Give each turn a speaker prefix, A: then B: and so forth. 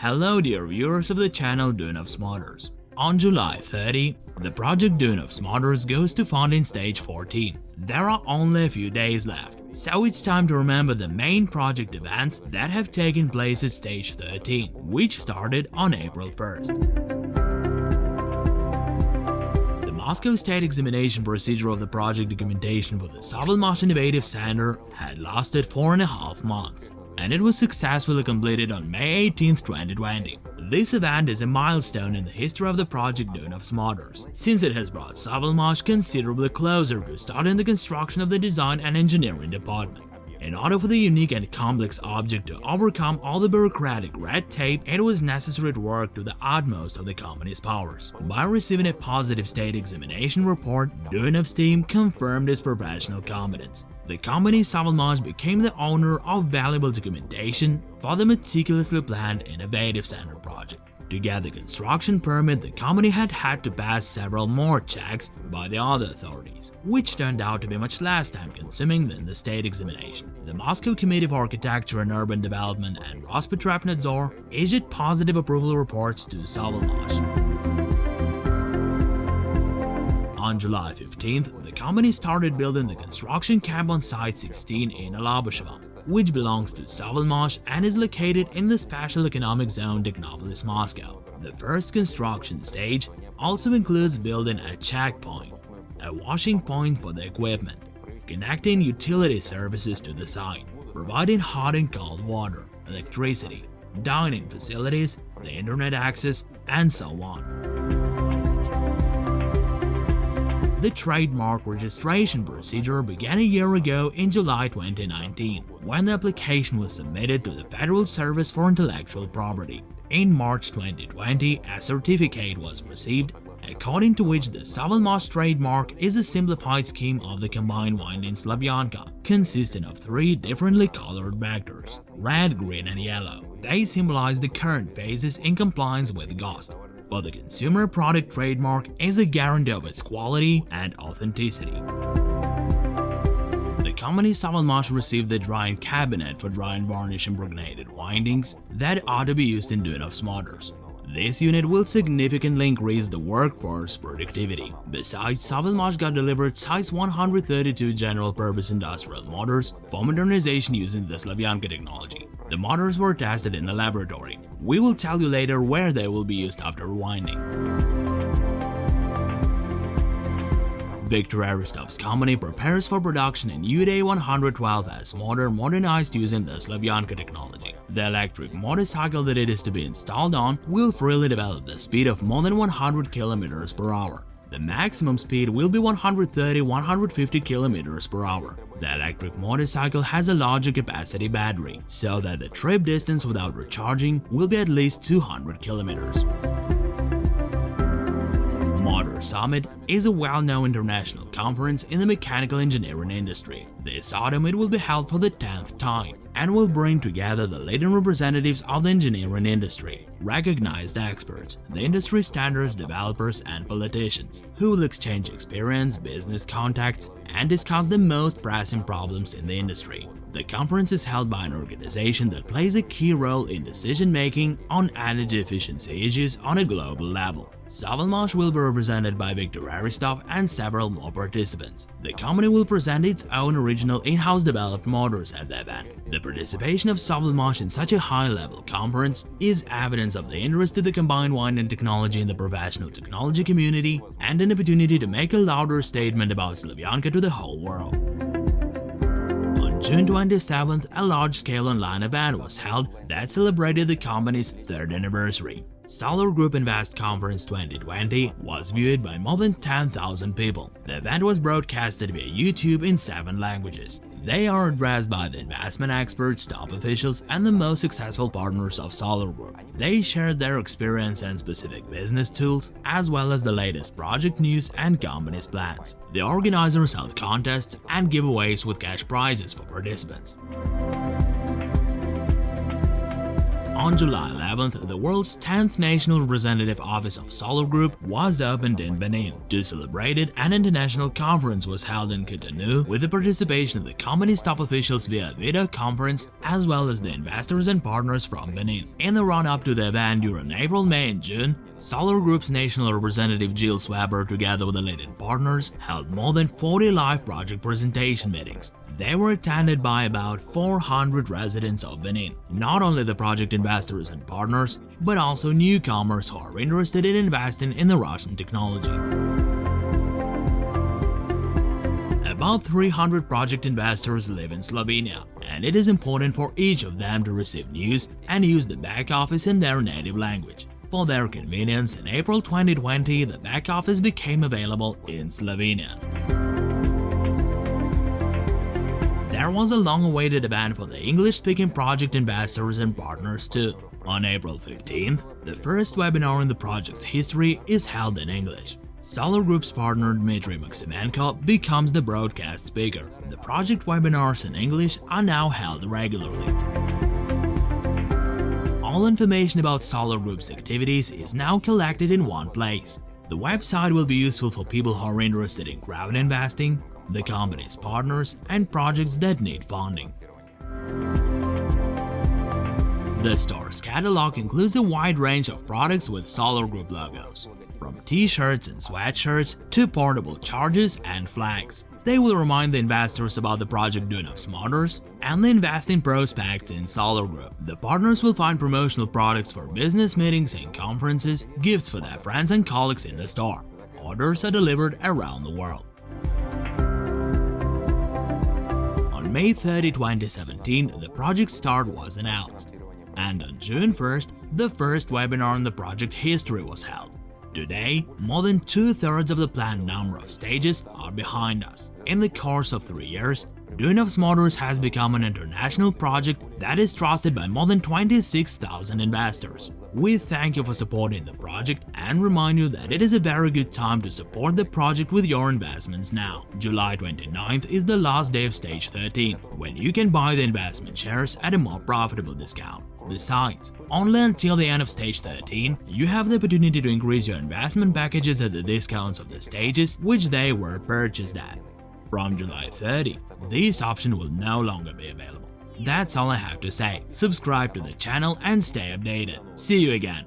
A: Hello dear viewers of the channel Duyunov Motors. On July 30, the project Duyunov Motors goes to funding stage 14. There are only a few days left, so it's time to remember the main project events that have taken place at stage 13, which started on April 1st. The Moscow State examination procedure of the project documentation for the SovElMash Innovative Center had lasted four and a half months and it was successfully completed on May 18, 2020. This event is a milestone in the history of the project Duyunovs Motors, since it has brought SovElMash considerably closer to starting the construction of the design and engineering department. In order for the unique and complex object to overcome all the bureaucratic red tape, it was necessary to work to the utmost of the company's powers. By receiving a positive state examination report, Duyunov's team confirmed its professional competence. The company SovElMash became the owner of valuable documentation for the meticulously planned Innovative Center project. To get the construction permit, the company had had to pass several more checks by the other authorities, which turned out to be much less time-consuming than the state examination. The Moscow Committee for Architecture and Urban Development and Rospotrebnadzor issued positive approval reports to SovElMash. On July 15th, the company started building the construction camp on Site 16 in Alabushevo which belongs to SovElMash and is located in the Special Economic Zone Technopolis, Moscow. The first construction stage also includes building a checkpoint, a washing point for the equipment, connecting utility services to the site, providing hot and cold water, electricity, dining facilities, the internet access, and so on. The trademark registration procedure began a year ago in July 2019, when the application was submitted to the Federal Service for Intellectual Property. In March 2020, a certificate was received, according to which the SovElMash trademark is a simplified scheme of the combined winding Slavyanka, consisting of three differently colored vectors, red, green and yellow. They symbolize the current phases in compliance with GOST, but the consumer product trademark is a guarantee of its quality and authenticity. The company SovElMash received the drying cabinet for drying varnish impregnated windings that ought to be used in Duyunovs motors. This unit will significantly increase the workforce productivity. Besides, SovElMash got delivered size 132 general-purpose industrial motors for modernization using the Slavyanka technology. The motors were tested in the laboratory. We will tell you later where they will be used after rewinding. Viktor Aristov's company prepares for production in UDA-112S motor modernized using the Slavyanka technology. The electric motorcycle that it is to be installed on will freely develop the speed of more than 100 km per hour. The maximum speed will be 130-150 km per hour. The electric motorcycle has a larger capacity battery, so that the trip distance without recharging will be at least 200 km. Motor Summit is a well-known international conference in the mechanical engineering industry. This autumn it will be held for the 10th time and will bring together the leading representatives of the engineering industry, recognized experts, the industry standards developers and politicians, who will exchange experience, business contacts, and discuss the most pressing problems in the industry. The conference is held by an organization that plays a key role in decision-making on energy efficiency issues on a global level. SovElMash will be represented by Viktor Aristov and several more participants. The company will present its own original in-house developed motors at the event. The participation of SovElMash in such a high-level conference is evidence of the interest of the combined winding technology in the professional technology community and an opportunity to make a louder statement about Slavyanka to the whole world. June 27th, a large-scale online event was held that celebrated the company's third anniversary. Solar Group Invest Conference 2020 was viewed by more than 10,000 people. The event was broadcasted via YouTube in seven languages. They are addressed by the investment experts, top officials, and the most successful partners of Solar Group. They share their experience and specific business tools, as well as the latest project news and company's plans. The organizers held contests and giveaways with cash prizes for participants. On July 11th, the world's 10th National Representative Office of Solar Group was opened in Benin. To celebrate it, an international conference was held in Cotonou with the participation of the company's top officials via video conference as well as the investors and partners from Benin. In the run-up to the event during April, May and June, Solar Group's national representative Jill Weber together with the leading partners held more than 40 live project presentation meetings. They were attended by about 400 residents of Benin, not only the project investors and partners, but also newcomers who are interested in investing in the Russian technology. About 300 project investors live in Slovenia, and it is important for each of them to receive news and use the back office in their native language. For their convenience, in April 2020, the back office became available in Slovenia. There was a long-awaited event for the English-speaking project investors and partners too. On April 15th, the first webinar in the project's history is held in English. Solar Group's partner Dmitry Maximenko becomes the broadcast speaker. The project webinars in English are now held regularly. All information about Solar Group's activities is now collected in one place. The website will be useful for people who are interested in crowd investing, the company's partners, and projects that need funding. The store's catalog includes a wide range of products with Solar Group logos, from t-shirts and sweatshirts to portable chargers and flags. They will remind the investors about the project Duyunov's Motors and the investing prospects in Solar Group. The partners will find promotional products for business meetings and conferences, gifts for their friends and colleagues in the store. Orders are delivered around the world. May 30, 2017, the project start was announced, and on June 1st, the first webinar on the project history was held. Today, more than two-thirds of the planned number of stages are behind us. In the course of three years, Duyunov's Motors has become an international project that is trusted by more than 26,000 investors. We thank you for supporting the project and remind you that it is a very good time to support the project with your investments now. July 29th is the last day of stage 13, when you can buy the investment shares at a more profitable discount. Besides, only until the end of stage 13, you have the opportunity to increase your investment packages at the discounts of the stages which they were purchased at. From July 30, this option will no longer be available. That's all I have to say. Subscribe to the channel and stay updated. See you again.